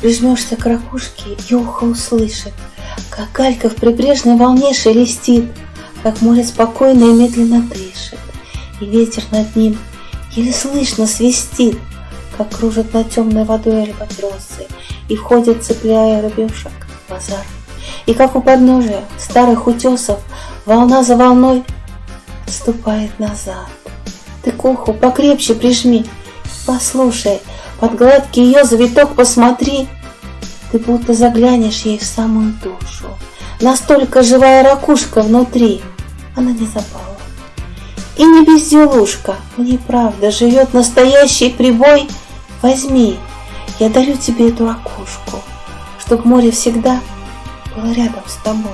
прижмешься к ракушке, и ухо услышит, как галька в прибрежной волне шелестит, как море спокойно и медленно дышит, и ветер над ним еле слышно свистит, как кружат над темной водой альбатросы, и входят, цепляя рыбешек, в базар. И как у подножия старых утесов волна за волной ступает назад. Ты к уху покрепче прижми, послушай, под гладкий ее завиток посмотри, ты будто заглянешь ей в самую душу. Настолько живая ракушка внутри, она не запала. И не безделушка, мне правда живет настоящий прибой. Возьми, я дарю тебе эту ракушку, чтоб море всегда было рядом с тобой.